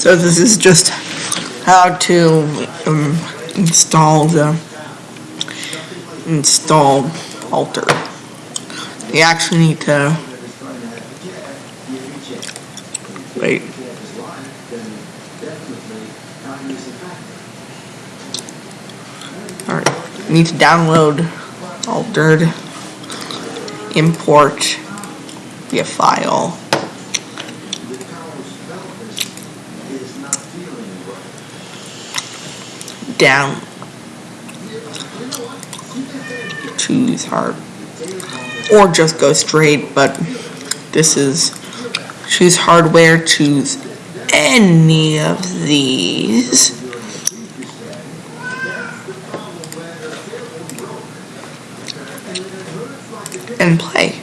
So this is just how to um, install the install alter. You actually need to wait. Alright, need to download altered, import via file. Down. Choose hard. Or just go straight, but this is choose hardware, choose any of these. And play.